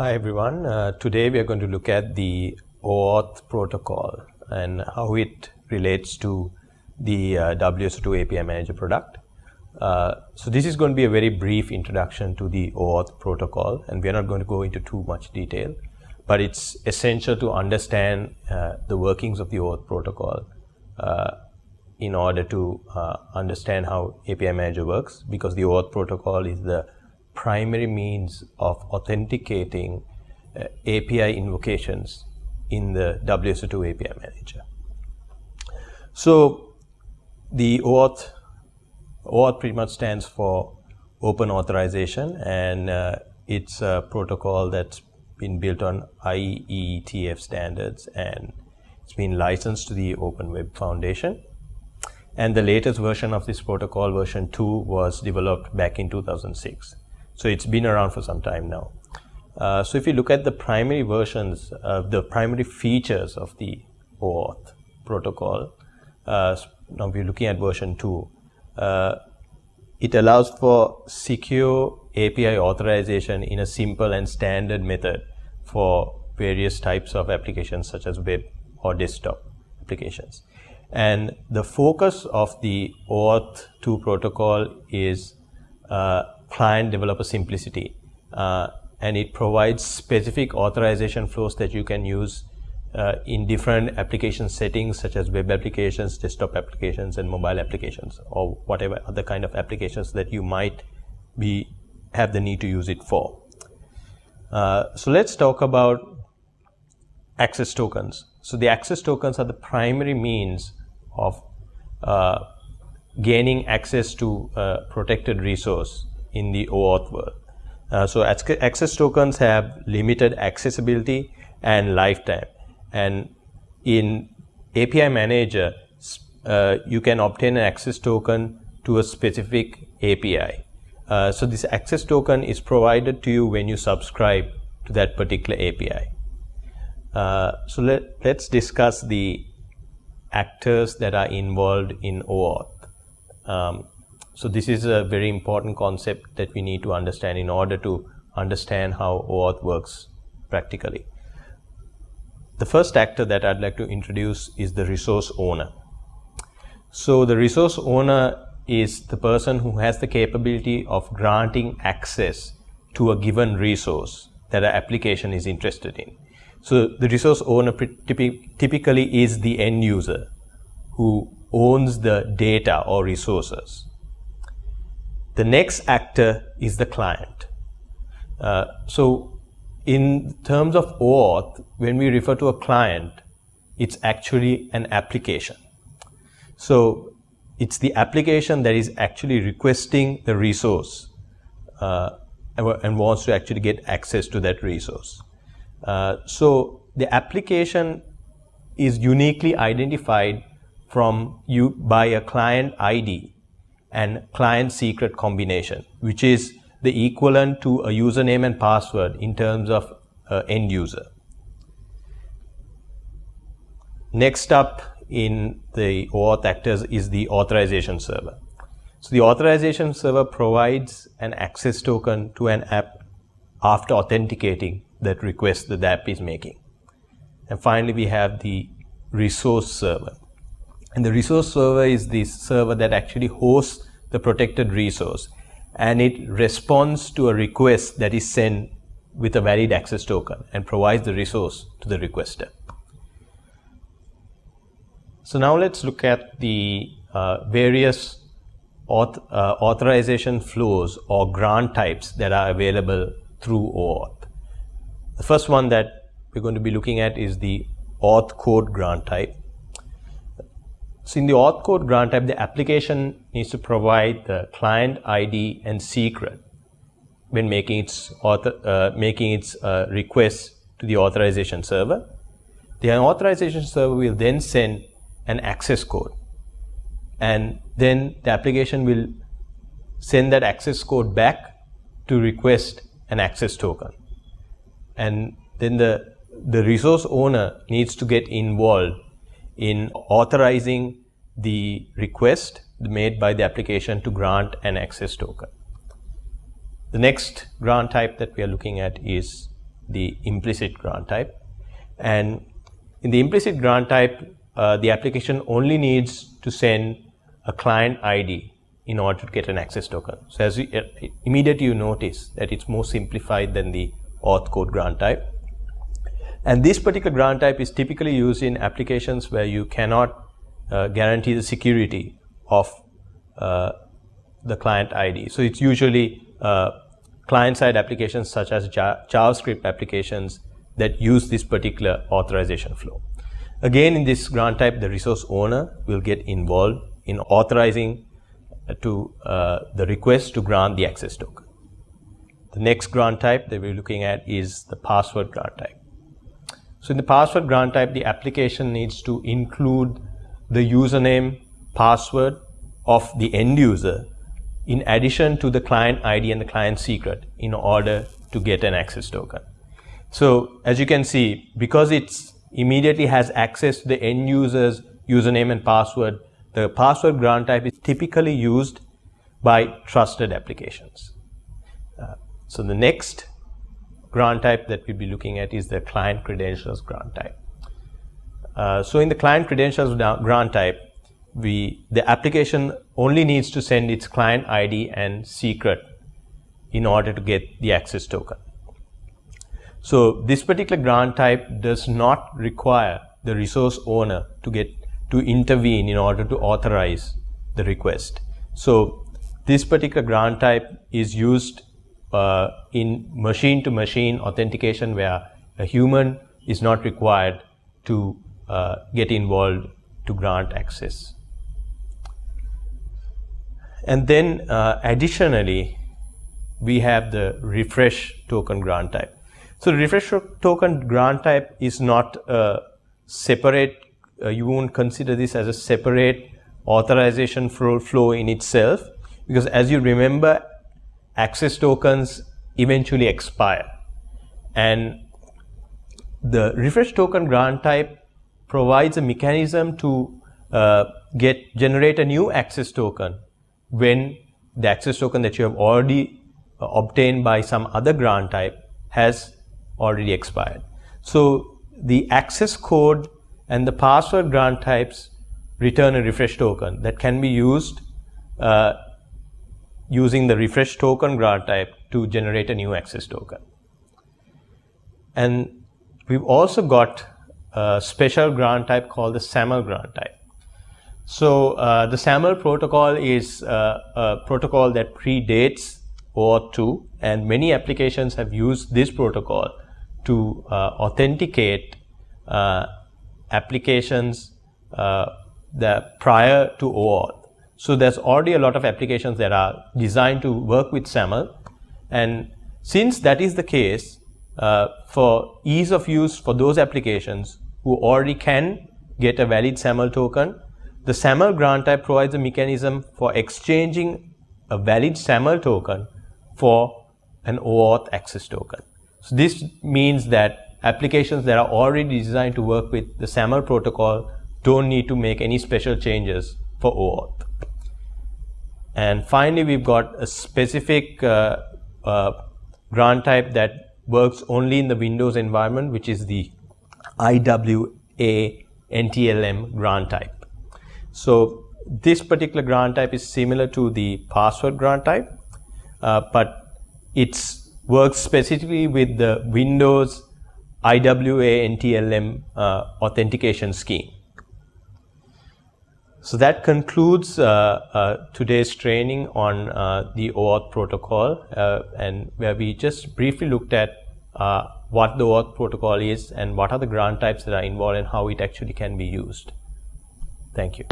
Hi everyone. Uh, today we are going to look at the OAuth protocol and how it relates to the uh, WSO2 API Manager product. Uh, so this is going to be a very brief introduction to the OAuth protocol and we are not going to go into too much detail, but it's essential to understand uh, the workings of the OAuth protocol uh, in order to uh, understand how API Manager works because the OAuth protocol is the primary means of authenticating uh, API invocations in the WSO2 API Manager. So the OAuth, OAuth pretty much stands for Open Authorization and uh, it's a protocol that's been built on IETF standards and it's been licensed to the Open Web Foundation. And the latest version of this protocol, version 2, was developed back in 2006. So it's been around for some time now. Uh, so if you look at the primary versions, of the primary features of the OAuth protocol, uh, now we're looking at version 2, uh, it allows for secure API authorization in a simple and standard method for various types of applications such as web or desktop applications. And the focus of the OAuth 2 protocol is uh, client developer simplicity. Uh, and it provides specific authorization flows that you can use uh, in different application settings such as web applications, desktop applications and mobile applications or whatever other kind of applications that you might be have the need to use it for. Uh, so let's talk about access tokens. So the access tokens are the primary means of uh, gaining access to a protected resource in the OAuth world. Uh, so access tokens have limited accessibility and lifetime. And in API Manager, uh, you can obtain an access token to a specific API. Uh, so this access token is provided to you when you subscribe to that particular API. Uh, so let, let's discuss the actors that are involved in OAuth. Um, so this is a very important concept that we need to understand in order to understand how OAuth works practically. The first actor that I'd like to introduce is the resource owner. So the resource owner is the person who has the capability of granting access to a given resource that an application is interested in. So the resource owner typically is the end user who owns the data or resources. The next actor is the client. Uh, so in terms of OAuth, when we refer to a client, it's actually an application. So it's the application that is actually requesting the resource uh, and wants to actually get access to that resource. Uh, so the application is uniquely identified from you by a client ID and client secret combination, which is the equivalent to a username and password in terms of uh, end user. Next up in the OAuth actors is the authorization server. So the authorization server provides an access token to an app after authenticating that request that the app is making. And finally, we have the resource server. And the resource server is the server that actually hosts the protected resource and it responds to a request that is sent with a valid access token and provides the resource to the requester. So now let's look at the uh, various auth uh, authorization flows or grant types that are available through OAuth. The first one that we're going to be looking at is the auth code grant type. So in the auth code grant type, the application needs to provide the client ID and secret when making its author, uh, making its uh, request to the authorization server. The authorization server will then send an access code and then the application will send that access code back to request an access token. And then the, the resource owner needs to get involved in authorizing the request made by the application to grant an access token. The next grant type that we are looking at is the implicit grant type. And in the implicit grant type, uh, the application only needs to send a client ID in order to get an access token. So as you, uh, immediately you notice that it's more simplified than the auth code grant type. And this particular grant type is typically used in applications where you cannot uh, guarantee the security of uh, the client ID. So it's usually uh, client-side applications such as JavaScript applications that use this particular authorization flow. Again, in this grant type, the resource owner will get involved in authorizing uh, to uh, the request to grant the access token. The next grant type that we're looking at is the password grant type. So in the password grant type, the application needs to include the username, password of the end user in addition to the client ID and the client secret in order to get an access token. So as you can see, because it's immediately has access to the end user's username and password, the password grant type is typically used by trusted applications. Uh, so the next grant type that we'll be looking at is the client credentials grant type. Uh, so in the client credentials grant type, we the application only needs to send its client ID and secret in order to get the access token. So this particular grant type does not require the resource owner to get to intervene in order to authorize the request. So this particular grant type is used uh, in machine to machine authentication where a human is not required to uh, get involved to grant access. And then uh, additionally, we have the refresh token grant type. So the refresh token grant type is not a separate, uh, you won't consider this as a separate authorization flow in itself because as you remember, access tokens eventually expire. And the refresh token grant type provides a mechanism to uh, get generate a new access token when the access token that you have already uh, obtained by some other grant type has already expired. So the access code and the password grant types return a refresh token that can be used uh, using the refresh token grant type to generate a new access token. And we've also got a special grant type called the SAML grant type. So uh, the SAML protocol is uh, a protocol that predates OAuth 2 and many applications have used this protocol to uh, authenticate uh, applications uh, that prior to OAuth. So there's already a lot of applications that are designed to work with SAML and since that is the case uh, for ease of use for those applications who already can get a valid SAML token the SAML grant type provides a mechanism for exchanging a valid SAML token for an OAuth access token. So this means that applications that are already designed to work with the SAML protocol don't need to make any special changes for OAuth. And finally, we've got a specific uh, uh, grant type that works only in the Windows environment, which is the IWA NTLM grant type. So this particular grant type is similar to the password grant type, uh, but it works specifically with the Windows IWA NTLM uh, authentication scheme. So that concludes uh, uh today's training on uh, the OAuth protocol uh, and where we just briefly looked at what the OAuth protocol is and what are the grant types that are involved and how it actually can be used. Thank you.